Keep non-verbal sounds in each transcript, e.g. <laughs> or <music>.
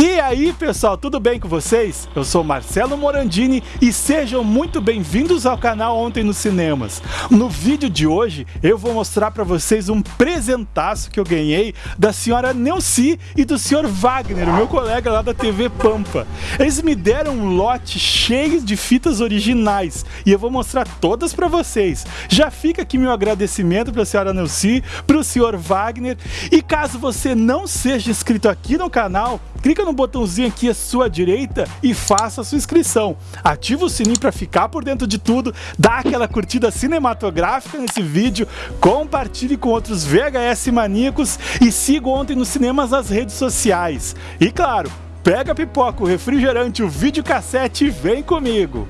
E aí pessoal, tudo bem com vocês? Eu sou Marcelo Morandini e sejam muito bem-vindos ao canal Ontem nos Cinemas. No vídeo de hoje eu vou mostrar para vocês um presentaço que eu ganhei da senhora Neuci e do senhor Wagner, meu colega lá da TV Pampa. Eles me deram um lote cheio de fitas originais e eu vou mostrar todas para vocês. Já fica aqui meu agradecimento para a senhora Neuci, para o senhor Wagner e caso você não seja inscrito aqui no canal, clica no botãozinho aqui à sua direita e faça a sua inscrição. Ativa o sininho para ficar por dentro de tudo, dá aquela curtida cinematográfica nesse vídeo, compartilhe com outros VHS maníacos e siga ontem nos cinemas nas redes sociais. E claro, pega a pipoca, o refrigerante, o videocassete e vem comigo.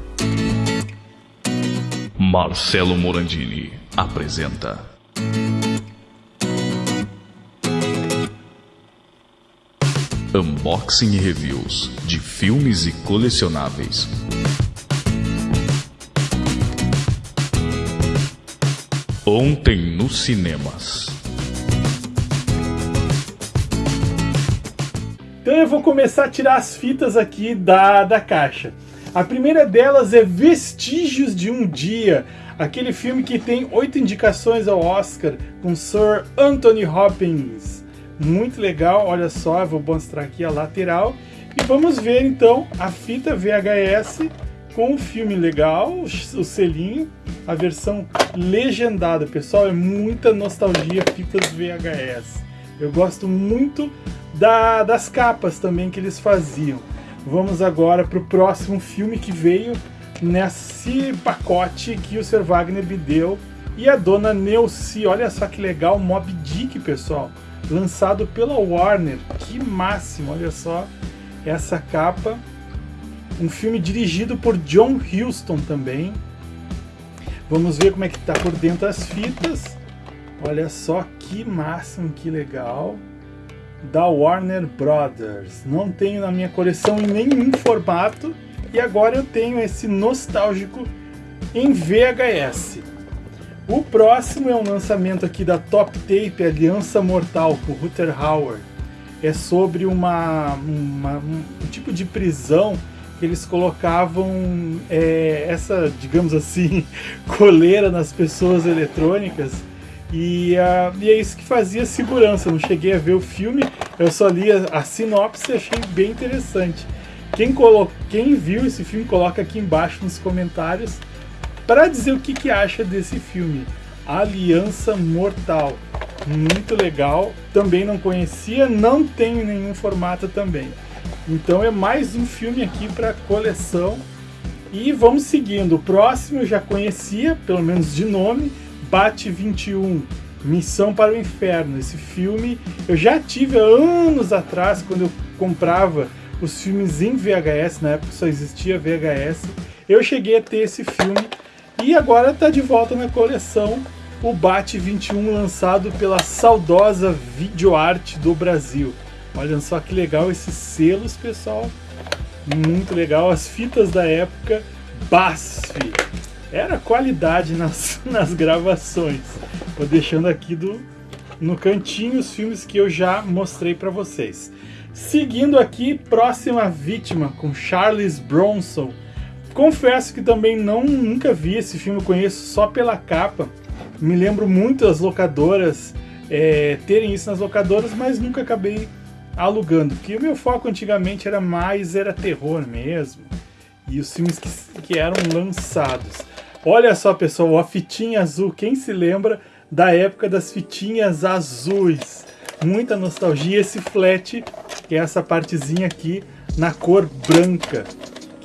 Marcelo Morandini apresenta Unboxing e reviews de filmes e colecionáveis. Ontem nos cinemas. Então eu vou começar a tirar as fitas aqui da, da caixa. A primeira delas é Vestígios de um Dia, aquele filme que tem oito indicações ao Oscar com Sir Anthony Hopkins muito legal, olha só, vou mostrar aqui a lateral e vamos ver então a fita VHS com o filme legal, o selinho, a versão legendada, pessoal, é muita nostalgia fitas VHS. Eu gosto muito da, das capas também que eles faziam. Vamos agora para o próximo filme que veio nesse pacote que o Sr. Wagner me deu e a dona Neuci, olha só que legal, Mob Dick, pessoal lançado pela Warner. Que máximo, olha só essa capa. Um filme dirigido por John Huston também. Vamos ver como é que tá por dentro as fitas. Olha só que máximo, que legal. Da Warner Brothers. Não tenho na minha coleção em nenhum formato. E agora eu tenho esse nostálgico em VHS. O próximo é um lançamento aqui da Top Tape Aliança Mortal, com Ruther Hauer. É sobre uma, uma um, tipo de prisão que eles colocavam é, essa, digamos assim, <laughs> coleira nas pessoas eletrônicas e, uh, e, é isso que fazia segurança. Não cheguei a ver o filme, eu só li a, a sinopse e achei bem interessante. Quem, colo quem viu esse filme, coloca aqui embaixo nos comentários para dizer o que, que acha desse filme. Aliança Mortal. Muito legal. Também não conhecia, não tem nenhum formato também. Então é mais um filme aqui para coleção. E vamos seguindo. O próximo eu já conhecia, pelo menos de nome, Bate 21. Missão para o Inferno. Esse filme eu já tive anos atrás, quando eu comprava os filmes em VHS, na época só existia VHS. Eu cheguei a ter esse filme e agora está de volta na coleção o Bate 21 lançado pela saudosa Videoarte do Brasil. Olha só que legal esses selos, pessoal. Muito legal. As fitas da época BASF. Era qualidade nas, <laughs> nas gravações. Vou deixando aqui do, no cantinho os filmes que eu já mostrei para vocês. Seguindo aqui, próxima vítima com Charles Bronson Confesso que também não nunca vi esse filme, conheço só pela capa. Me lembro muito das locadoras é, terem isso nas locadoras, mas nunca acabei alugando. Porque o meu foco antigamente era mais era terror mesmo. E os filmes que, que eram lançados. Olha só, pessoal, a fitinha azul. Quem se lembra da época das fitinhas azuis? Muita nostalgia. Esse flat, que é essa partezinha aqui, na cor branca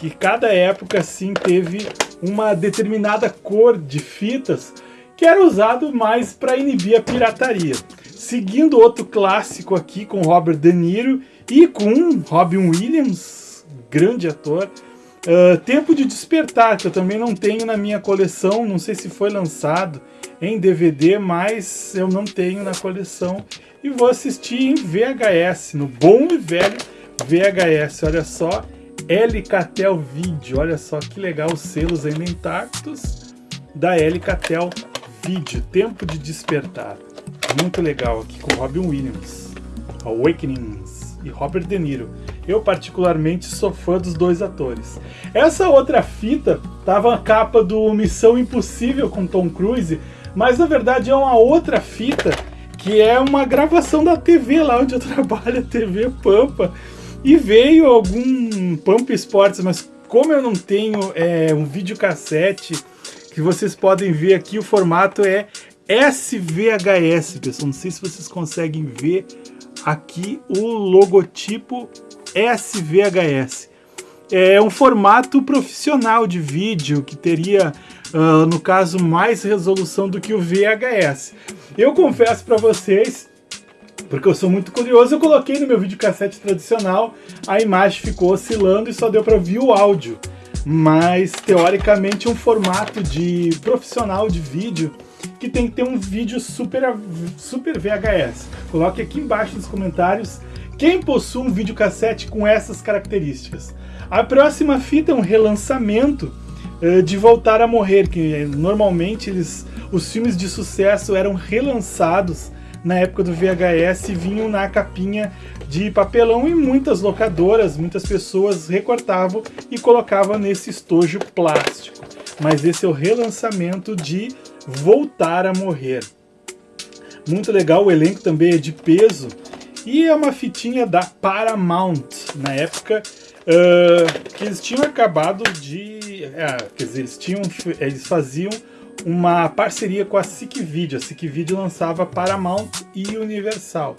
que cada época sim teve uma determinada cor de fitas que era usado mais para inibir a pirataria. Seguindo outro clássico aqui com Robert De Niro e com Robin Williams, grande ator, uh, Tempo de Despertar, que eu também não tenho na minha coleção, não sei se foi lançado em DVD, mas eu não tenho na coleção. E vou assistir em VHS, no bom e velho VHS, olha só, Elicatel Video. Olha só que legal os selos ainda intactos da Elicatel Video. Tempo de Despertar. Muito legal aqui com Robin Williams. Awakenings e Robert De Niro. Eu, particularmente, sou fã dos dois atores. Essa outra fita tava a capa do Missão Impossível com Tom Cruise, mas na verdade é uma outra fita que é uma gravação da TV lá onde eu <laughs> trabalho, a TV Pampa. E veio algum Pampa Esportes, mas como eu não tenho é, um videocassete que vocês podem ver aqui, o formato é SVHS, pessoal. Não sei se vocês conseguem ver aqui o logotipo SVHS. É um formato profissional de vídeo que teria, uh, no caso, mais resolução do que o VHS. Eu confesso para vocês, porque eu sou muito curioso, eu coloquei no meu videocassete tradicional, a imagem ficou oscilando e só deu para ouvir o áudio. Mas, teoricamente, um formato de profissional de vídeo que tem que ter um vídeo super, super VHS. Coloque aqui embaixo nos comentários quem possui um videocassete com essas características. A próxima fita é um relançamento uh, de Voltar a Morrer, que eh, normalmente eles, os filmes de sucesso eram relançados na época do VHS vinham na capinha de papelão e muitas locadoras, muitas pessoas recortavam e colocavam nesse estojo plástico. Mas esse é o relançamento de Voltar a Morrer. Muito legal, o elenco também é de peso. E é uma fitinha da Paramount, na época uh, que eles tinham acabado de... Uh, quer dizer, eles, tinham, eles faziam uma parceria com a SIC Video. A SIC Video lançava Paramount e Universal.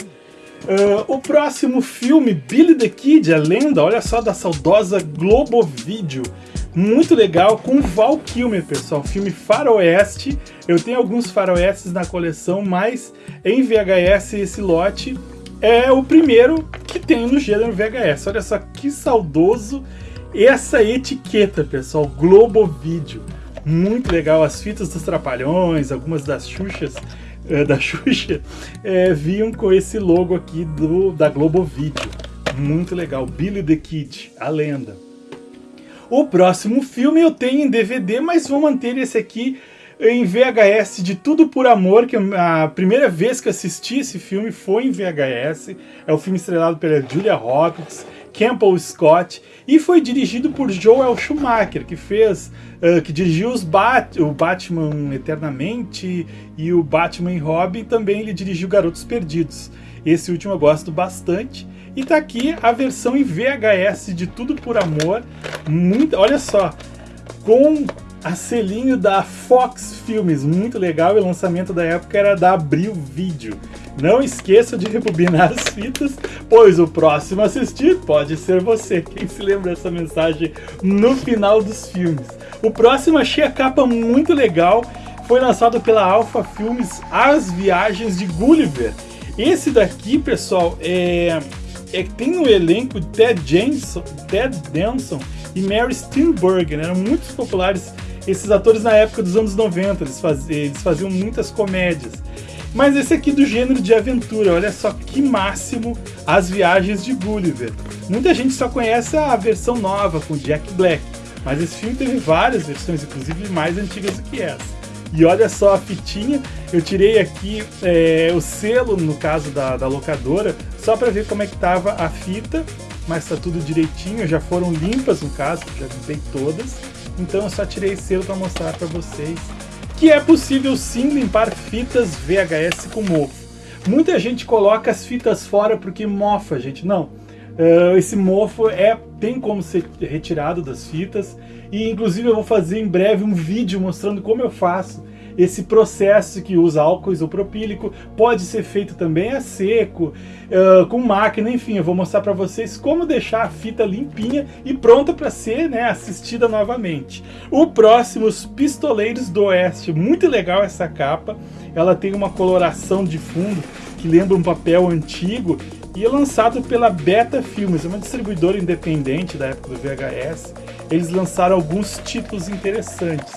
Uh, o próximo filme, Billy the Kid, a lenda, olha só, da saudosa Globo Video muito legal com Val Kilmer, pessoal. Filme faroeste. Eu tenho alguns faroestes na coleção, mas em VHS esse lote é o primeiro que tem no gênero VHS. Olha só que saudoso essa etiqueta, pessoal. Globo Video. Muito legal. As fitas dos Trapalhões, algumas das Xuxas, é, da Xuxa, é, vinham com esse logo aqui do, da Globo Video. Muito legal. Billy the Kid, a lenda. O próximo filme eu tenho em DVD, mas vou manter esse aqui em VHS de Tudo por Amor, que a primeira vez que assisti esse filme foi em VHS. É o filme estrelado pela Julia Roberts, Campbell Scott e foi dirigido por Joel Schumacher, que fez, uh, que dirigiu os Bat o Batman Eternamente e o Batman Robin, e também ele dirigiu Garotos Perdidos. Esse último eu gosto bastante. E tá aqui a versão em VHS de Tudo por Amor. Muito, olha só, com a selinho da Fox Filmes, muito legal. E o lançamento da época era da Abril Vídeo. Não esqueça de rebobinar as fitas, pois o próximo a assistir pode ser você. Quem se lembra dessa mensagem no final dos filmes? O próximo achei a capa muito legal. Foi lançado pela Alpha Filmes As Viagens de Gulliver. Esse daqui, pessoal, é é tem no elenco Ted Jensen, Ted Danson e Mary Steenburgen, eram muito populares esses atores na época dos anos 90, eles, faziam, eles faziam muitas comédias. Mas esse aqui do gênero de aventura, olha só que máximo as viagens de Gulliver. Muita gente só conhece a versão nova com Jack Black, mas esse filme teve várias versões, inclusive mais antigas do que essa. E olha só a fitinha, eu tirei aqui é, o selo, no caso da, da locadora, só para ver como é que tava a fita, mas tá tudo direitinho, já foram limpas no caso, já limpei todas. Então eu só tirei selo para mostrar para vocês que é possível sim limpar fitas VHS com mofo. Muita gente coloca as fitas fora porque mofa, gente. Não, uh, esse mofo é tem como ser retirado das fitas e inclusive eu vou fazer em breve um vídeo mostrando como eu faço esse processo que usa álcool isopropílico, pode ser feito também a seco, uh, com máquina, enfim, eu vou mostrar para vocês como deixar a fita limpinha e pronta para ser né, assistida novamente. O próximo, os Pistoleiros do Oeste, muito legal essa capa, ela tem uma coloração de fundo que lembra um papel antigo e é lançado pela Beta Filmes, uma distribuidora independente da época do VHS. Eles lançaram alguns títulos interessantes.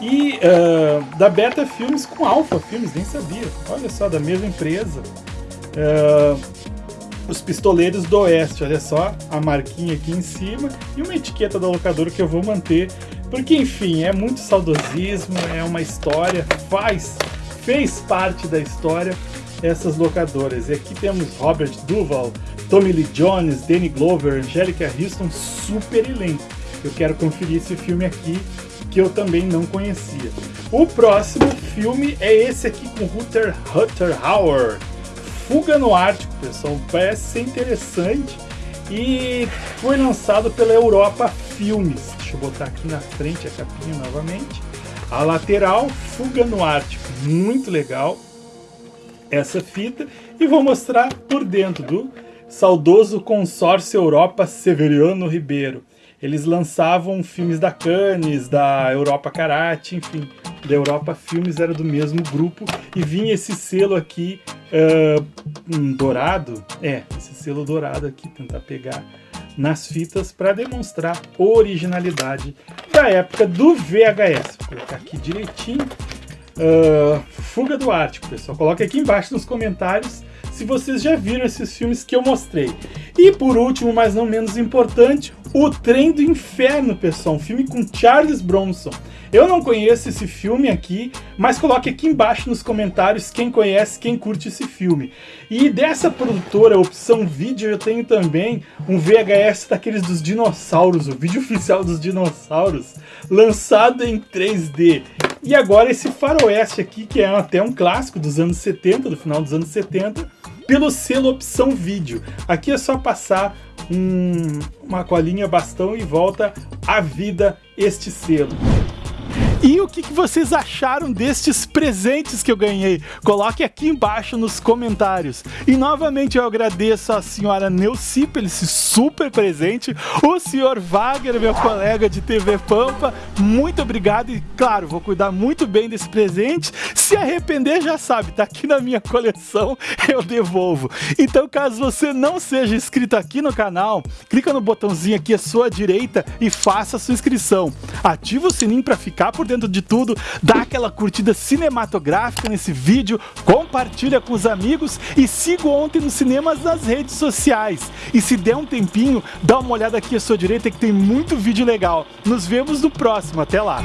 E uh, da Beta Filmes com Alpha Filmes, nem sabia. Olha só, da mesma empresa. Uh, os Pistoleiros do Oeste, olha só a marquinha aqui em cima e uma etiqueta da locadora que eu vou manter, porque enfim, é muito saudosismo, é uma história, faz, fez parte da história essas locadoras. E aqui temos Robert Duval, Tommy Lee Jones, Danny Glover, Angelica Houston, super elenco. Eu quero conferir esse filme aqui que eu também não conhecia. O próximo filme é esse aqui com Ruther Hauer, Fuga no Ártico, pessoal. Parece ser interessante e foi lançado pela Europa Filmes. Deixa eu botar aqui na frente a capinha novamente. A lateral, Fuga no Ártico, muito legal essa fita e vou mostrar por dentro do saudoso consórcio Europa Severiano Ribeiro. Eles lançavam filmes da Cannes, da Europa Karate, enfim, da Europa Filmes era do mesmo grupo e vinha esse selo aqui uh, um dourado, é, esse selo dourado aqui, tentar pegar nas fitas para demonstrar originalidade da época do VHS. Vou colocar aqui direitinho. Uh, Fuga do Ártico, pessoal. Coloque aqui embaixo nos comentários se vocês já viram esses filmes que eu mostrei. E por último, mas não menos importante, O Trem do Inferno, pessoal, um filme com Charles Bronson. Eu não conheço esse filme aqui, mas coloque aqui embaixo nos comentários quem conhece, quem curte esse filme. E dessa produtora, Opção Vídeo, eu tenho também um VHS daqueles dos dinossauros, o vídeo oficial dos dinossauros, lançado em 3D. E agora esse faroeste aqui, que é até um clássico dos anos 70, do final dos anos 70, pelo selo Opção Vídeo. Aqui é só passar um, uma colinha bastão e volta à vida este selo. E o que, vocês acharam destes presentes que eu ganhei? Coloque aqui embaixo nos comentários. E novamente eu agradeço a senhora Neuci pelo esse super presente, o senhor Wagner, meu colega de TV Pampa, muito obrigado e claro, vou cuidar muito bem desse presente. Se arrepender, já sabe, tá aqui na minha coleção, <laughs> eu devolvo. Então caso você não seja inscrito aqui no canal, clica no botãozinho aqui à sua direita e faça a sua inscrição. Ativa o sininho para ficar por dentro de tudo, dá aquela curtida cinematográfica nesse vídeo, compartilha com os amigos e siga ontem nos cinemas nas redes sociais. E se der um tempinho, dá uma olhada aqui à sua direita que tem muito vídeo legal. Nos vemos no próximo, até lá!